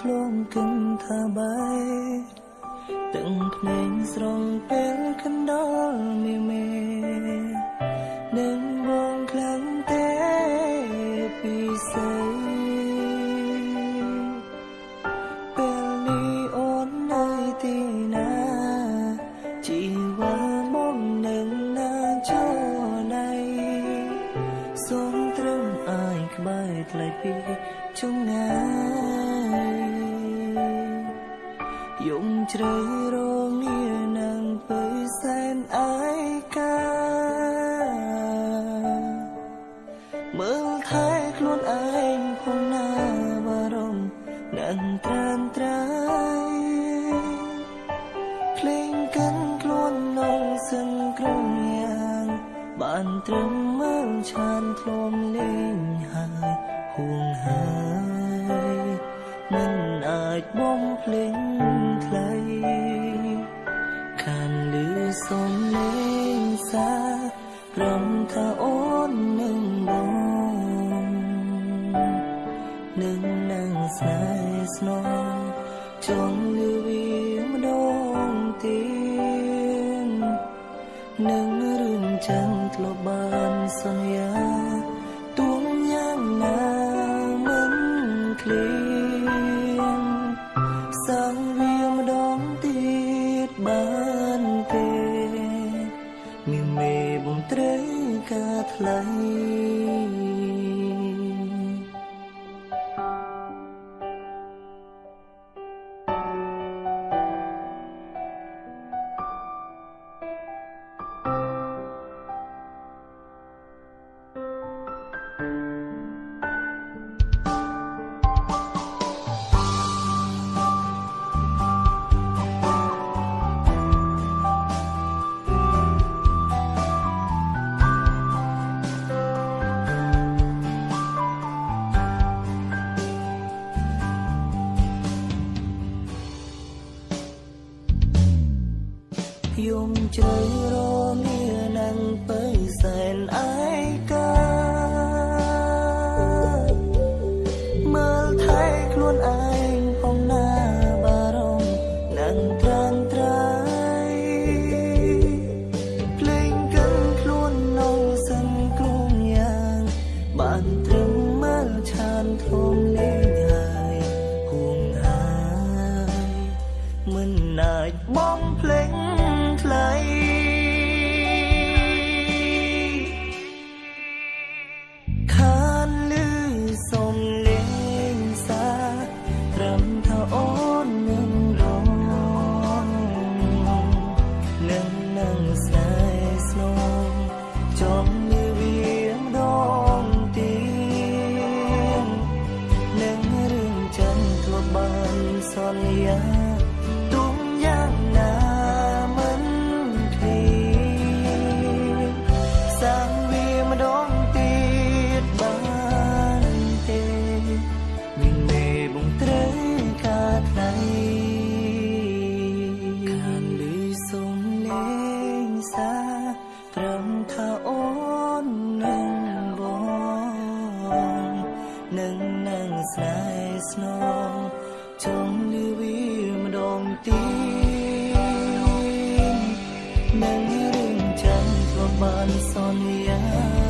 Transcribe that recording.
ធ្លំគិនថាបែទាំងភ្នែកស្រងពេលកណ្ដោលមីមេនឹងបងខ្លាំងទេពីសេពេលនេះអូននៅទីណាជីវ៉ាបងនឹងណាចូលណៃសូមត្រឹមអាយក្បែរថ្លៃពីជុំងាយ យំជ្រៅរងានឹងទៅសែនអាយកាមើលថែខ្លួនឯងផងណាបារម្ភនឹងត្រានត្រាយភ្លេងកិនខ្លួននងសឹងក្រុងយ៉ាងបានត្រឹមមើលឆានធ្លំលេងហើយហួងហើ លេងសាព្រមថាអូននឹងបងនឹងនឹងស្នេហ៍ស្នងចង់លឺវាម្ដងទៀតនឹងរឿងចាំធ្លាប់បា ត្រូវការថ្លៃ យំជ្រៅរលានឹងទៅសែនឯកាមើលថែខ្លួនឯងផងណាបារម្ភនឹងត្រានត្រៃភ្លេងកិនខ្លួននងសិនគ្រូងយ៉ាងបានត្រឹមមើលឆានធំលេងហើយហួងហើយមិនអាចបងភ្លេង ស man sonia